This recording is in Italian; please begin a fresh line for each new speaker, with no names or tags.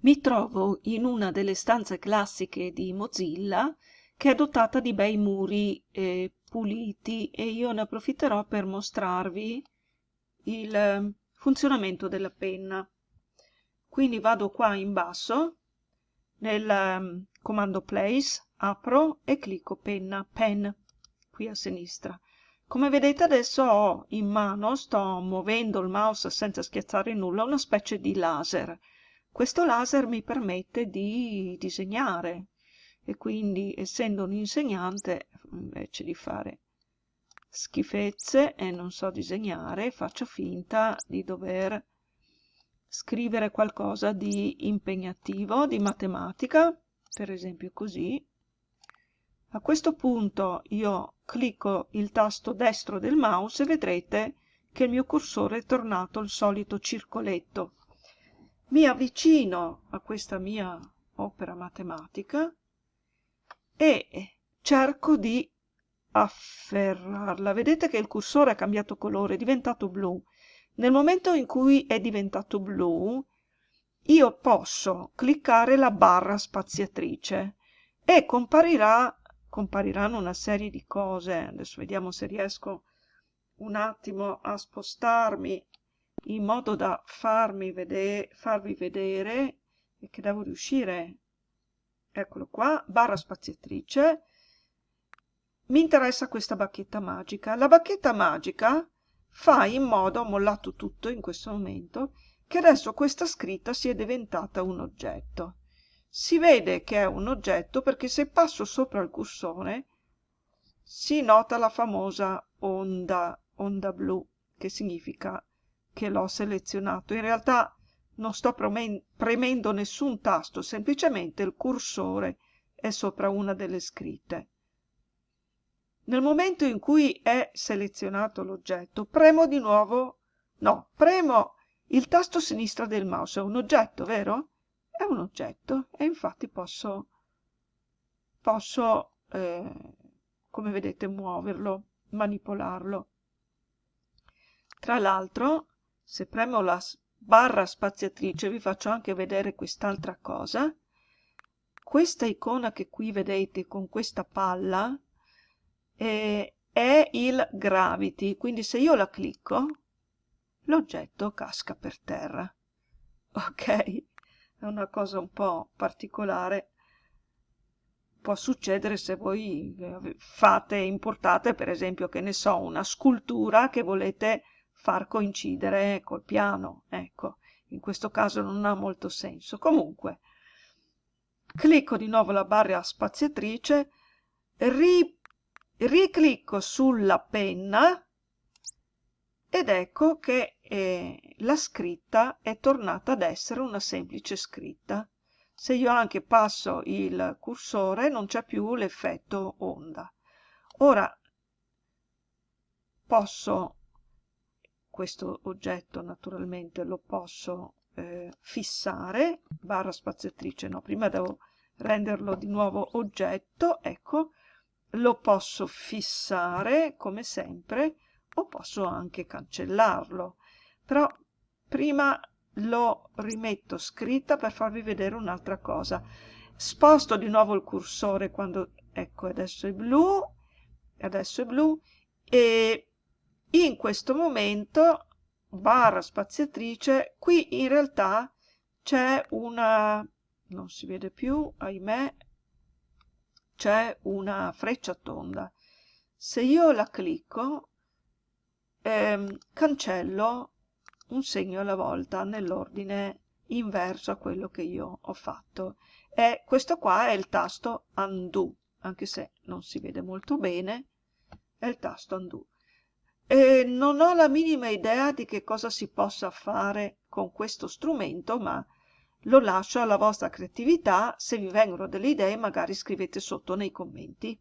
Mi trovo in una delle stanze classiche di Mozilla che è dotata di bei muri eh, puliti e io ne approfitterò per mostrarvi il eh, funzionamento della penna. Quindi vado qua in basso nel um, comando place, apro e clicco penna, pen, qui a sinistra. Come vedete adesso ho in mano, sto muovendo il mouse senza schiacciare nulla, una specie di laser questo laser mi permette di disegnare e quindi essendo un insegnante invece di fare schifezze e non so disegnare faccio finta di dover scrivere qualcosa di impegnativo, di matematica, per esempio così. A questo punto io clicco il tasto destro del mouse e vedrete che il mio cursore è tornato al solito circoletto mi avvicino a questa mia opera matematica e cerco di afferrarla. Vedete che il cursore ha cambiato colore, è diventato blu. Nel momento in cui è diventato blu, io posso cliccare la barra spaziatrice e comparirà, compariranno una serie di cose. Adesso vediamo se riesco un attimo a spostarmi in modo da farmi vedere, farvi vedere che devo riuscire. Eccolo qua barra spaziatrice. Mi interessa questa bacchetta magica. La bacchetta magica fa in modo ho mollato tutto in questo momento che adesso questa scritta sia diventata un oggetto. Si vede che è un oggetto perché se passo sopra il cursore si nota la famosa onda onda blu che significa che l'ho selezionato. In realtà non sto premendo nessun tasto, semplicemente il cursore è sopra una delle scritte. Nel momento in cui è selezionato l'oggetto, premo di nuovo, no, premo il tasto sinistro del mouse, è un oggetto, vero? È un oggetto e infatti posso, posso eh, come vedete, muoverlo, manipolarlo. Tra l'altro, se premo la barra spaziatrice vi faccio anche vedere quest'altra cosa. Questa icona che qui vedete con questa palla eh, è il gravity. Quindi se io la clicco l'oggetto casca per terra. Ok? È una cosa un po' particolare. Può succedere se voi eh, fate importate per esempio che ne so una scultura che volete far coincidere col piano. Ecco, in questo caso non ha molto senso. Comunque, clicco di nuovo la barra spaziatrice, ri, riclicco sulla penna ed ecco che eh, la scritta è tornata ad essere una semplice scritta. Se io anche passo il cursore non c'è più l'effetto onda. Ora posso questo oggetto naturalmente lo posso eh, fissare, barra spaziatrice no, prima devo renderlo di nuovo oggetto, ecco, lo posso fissare come sempre o posso anche cancellarlo, però prima lo rimetto scritta per farvi vedere un'altra cosa. Sposto di nuovo il cursore quando, ecco, adesso è blu, adesso è blu, e in questo momento barra spaziatrice qui in realtà c'è una non si vede più ahimè c'è una freccia tonda. Se io la clicco ehm, cancello un segno alla volta nell'ordine inverso a quello che io ho fatto. E questo qua è il tasto undo anche se non si vede molto bene è il tasto undo e non ho la minima idea di che cosa si possa fare con questo strumento, ma lo lascio alla vostra creatività, se vi vengono delle idee magari scrivete sotto nei commenti.